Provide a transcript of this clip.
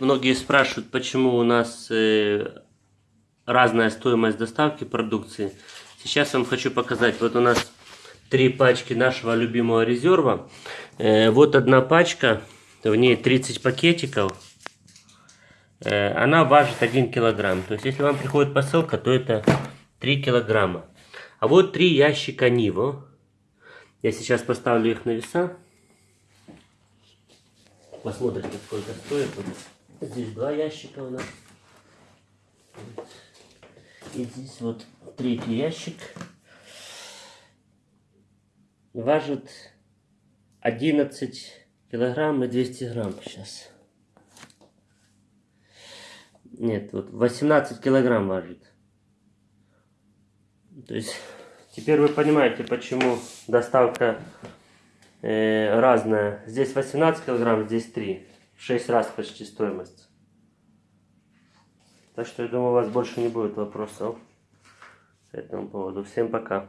Многие спрашивают, почему у нас э, разная стоимость доставки продукции. Сейчас вам хочу показать. Вот у нас три пачки нашего любимого резерва. Э, вот одна пачка, в ней 30 пакетиков. Э, она важит 1 килограмм. То есть, если вам приходит посылка, то это 3 килограмма. А вот три ящика Ниво. Я сейчас поставлю их на веса. Посмотрите, сколько стоит. Здесь два ящика у нас. И здесь вот третий ящик. Важит 11 килограмм и 200 грамм сейчас. Нет, вот 18 килограмм важит. То есть теперь вы понимаете, почему доставка э, разная. Здесь 18 килограмм, здесь 3. В 6 раз почти стоимость. Так что я думаю, у вас больше не будет вопросов по этому поводу. Всем пока.